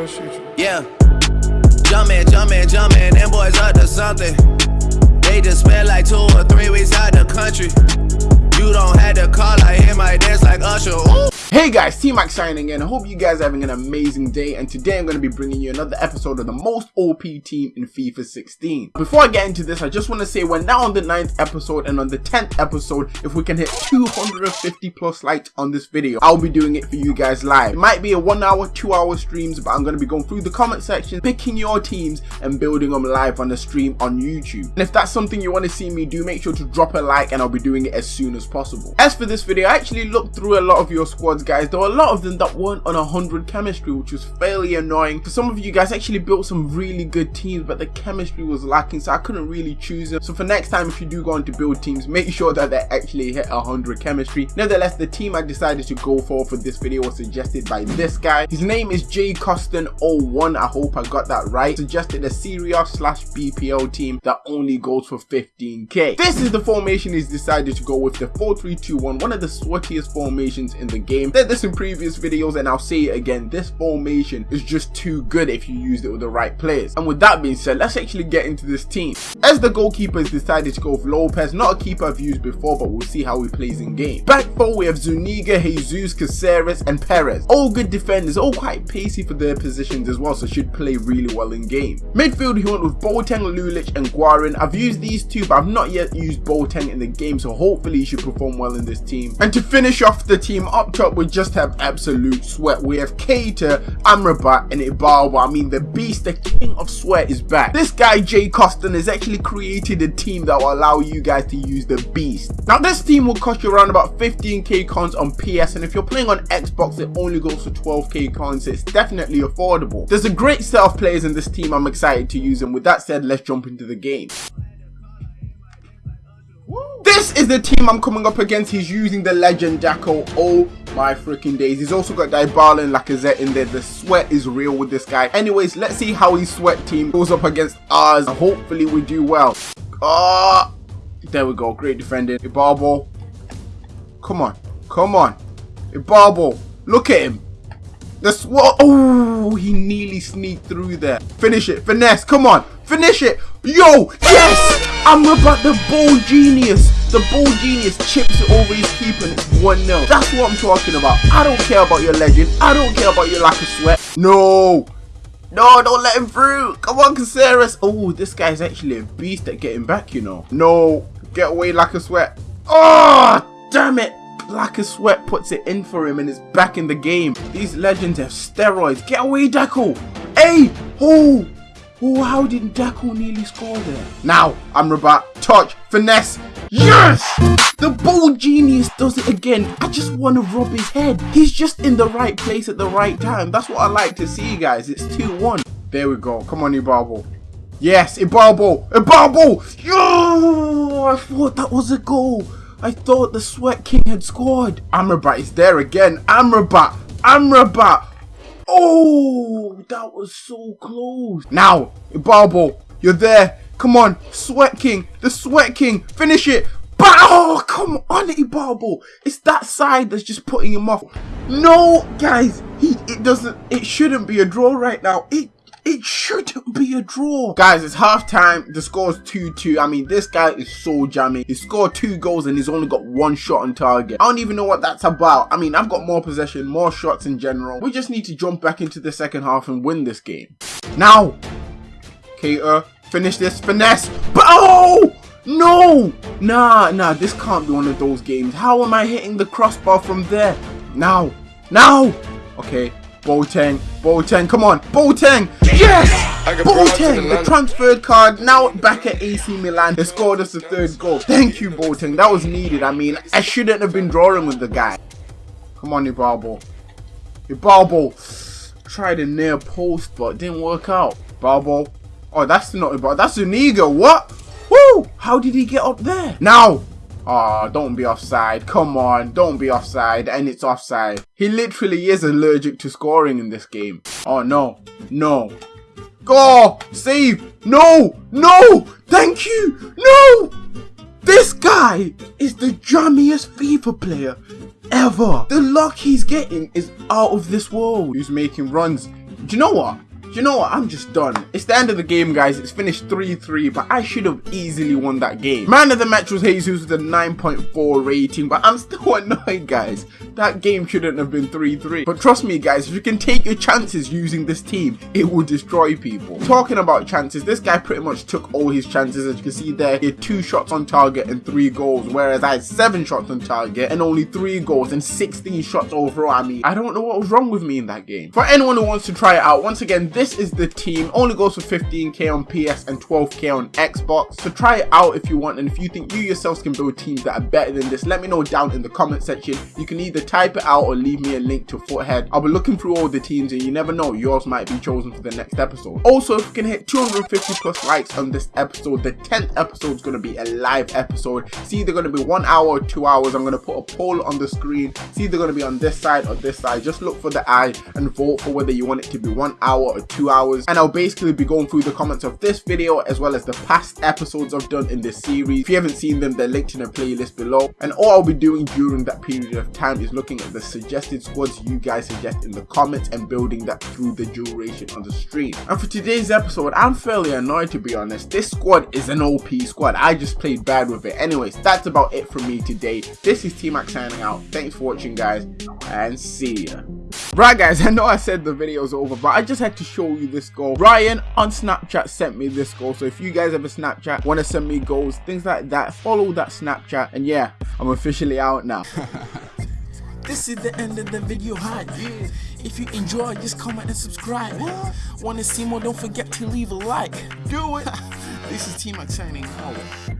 go shoot you. Yeah. Jumpin', jumpin', jumpin', them boys up to something. They just spent like two or three weeks out the country. You don't have to call, I hear my dance like Usher. Ooh. Hey guys, T-Max signing in. I hope you guys are having an amazing day and today I'm going to be bringing you another episode of the most OP team in FIFA 16. Before I get into this, I just want to say we're now on the 9th episode and on the 10th episode, if we can hit 250 plus likes on this video, I'll be doing it for you guys live. It might be a 1 hour, 2 hour streams, but I'm going to be going through the comment section, picking your teams and building them live on the stream on YouTube. And if that's something you want to see me do, make sure to drop a like and I'll be doing it as soon as possible. As for this video, I actually looked through a lot of your squads guys. There were a lot of them that weren't on 100 chemistry which was fairly annoying. For some of you guys actually built some really good teams but the chemistry was lacking so I couldn't really choose them. So for next time if you do go on to build teams make sure that they actually hit 100 chemistry. Nevertheless the team I decided to go for for this video was suggested by this guy. His name is Jay Costin 01 I hope I got that right. Suggested a Serie slash BPL team that only goes for 15k this is the formation he's decided to go with the 4-3-2-1 one of the sweatiest formations in the game said this in previous videos and I'll say it again, this formation is just too good if you used it with the right players. And with that being said, let's actually get into this team. As the goalkeeper has decided to go with Lopez, not a keeper I've used before, but we'll see how he plays in game. Back four, we have Zuniga, Jesus, Caceres, and Perez. All good defenders, all quite pacey for their positions as well, so should play really well in game. Midfield, he went with Boateng, Lulic, and Guarin. I've used these two, but I've not yet used Boateng in the game, so hopefully he should perform well in this team. And to finish off the team up top, we just have absolute sweat. We have Keita, Amrabat, and Ibarbo. I mean, the beast, the king of sweat is back. This guy, Jay Costin, has actually created a team that will allow you guys to use the beast. Now, this team will cost you around about 15k cons on PS, and if you're playing on Xbox, it only goes for 12k cons. it's definitely affordable. There's a great set of players in this team I'm excited to use, and with that said, let's jump into the game. This is the team I'm coming up against. He's using the legend Deco. Oh my freaking days. He's also got Dybala and Lacazette in there. The sweat is real with this guy. Anyways, let's see how his sweat team goes up against ours. Hopefully we do well. Ah, oh, there we go. Great defending. Ibarbo. Come on. Come on. Ibarbo. Look at him. The sweat. Oh, he nearly sneaked through there. Finish it. Finesse. Come on. Finish it. Yo. Yes. I'm about the ball genius. The ball genius chips it over his keeper and it's 1-0. That's what I'm talking about. I don't care about your legend. I don't care about your lack of sweat. No. No, don't let him through. Come on, Caceres. Oh, this guy's actually a beast at getting back, you know. No. Get away, lack of sweat. Oh, damn it. Lack of sweat puts it in for him and is back in the game. These legends have steroids. Get away, Deco. Hey. Oh. Oh, how did Deco nearly score there? Now, Amrabat, touch, finesse. Yes! The ball genius does it again. I just want to rub his head. He's just in the right place at the right time. That's what I like to see, guys. It's 2-1. There we go. Come on, Ibarbo. Yes, Ibarbo. Ibarbo. Yo! I thought that was a goal. I thought the Sweat King had scored. Amrabat is there again. Amrabat. Amrabat. Oh, that was so close. Now, Ibarbo, you're there. Come on, Sweat King, the Sweat King, finish it. But oh, come on, Ibarbo. It's that side that's just putting him off. No, guys, he it doesn't. It shouldn't be a draw right now. It it shouldn't be a draw. Guys, it's half time. The score's 2-2. I mean, this guy is so jamming. He scored two goals and he's only got one shot on target. I don't even know what that's about. I mean, I've got more possession, more shots in general. We just need to jump back into the second half and win this game. Now, Keita, finish this. Finesse. But, oh! No! Nah, nah, this can't be one of those games. How am I hitting the crossbar from there? Now. Now! Okay, Boateng, Boateng, come on, Boateng, yes! Boateng, the transferred card, now back at AC Milan, they scored us the third goal. Thank you, Boateng, that was needed. I mean, I shouldn't have been drawing with the guy. Come on, Ibarbo. Ibarbo, tried a near post, but didn't work out. Ibarbo, oh, that's not Ibarbo, that's Zuniga, what? Woo! How did he get up there? Now, Ah, oh, don't be offside. Come on, don't be offside. And it's offside. He literally is allergic to scoring in this game. Oh, no. No. Go! Save! No! No! Thank you! No! This guy is the jammiest FIFA player ever. The luck he's getting is out of this world. He's making runs. Do you know what? You know what? I'm just done. It's the end of the game, guys. It's finished 3-3, but I should have easily won that game. Man of the match was Jesus with a 9.4 rating, but I'm still annoyed, guys. That game shouldn't have been 3-3. But trust me, guys, if you can take your chances using this team, it will destroy people. Talking about chances, this guy pretty much took all his chances. As you can see there, he had two shots on target and three goals, whereas I had seven shots on target and only three goals and 16 shots overall. I mean, I don't know what was wrong with me in that game. For anyone who wants to try it out, once again, this is the team. Only goes for 15k on PS and 12k on Xbox. So try it out if you want. And if you think you yourselves can build teams that are better than this, let me know down in the comment section. You can either type it out or leave me a link to Futhead. I'll be looking through all the teams and you never know, yours might be chosen for the next episode. Also, if you can hit 250 plus likes on this episode, the 10th episode is going to be a live episode. It's either going to be one hour or two hours. I'm going to put a poll on the screen. It's either going to be on this side or this side. Just look for the eye and vote for whether you want it to be one hour or two hours and I'll basically be going through the comments of this video as well as the past episodes I've done in this series. If you haven't seen them, they're linked in a playlist below. And all I'll be doing during that period of time is looking at the suggested squads you guys suggest in the comments and building that through the duration of the stream. And for today's episode, I'm fairly annoyed to be honest. This squad is an OP squad. I just played bad with it. Anyways, that's about it from me today. This is T-Max signing out. Thanks for watching guys and see ya. Right guys, I know I said the video's over, but I just had to show you this goal. Ryan on Snapchat sent me this goal, so if you guys have a Snapchat, want to send me goals, things like that, follow that Snapchat, and yeah, I'm officially out now. this is the end of the video hi yeah. if you enjoy just comment and subscribe what? want to see more don't forget to leave a like do it this is T-Max signing out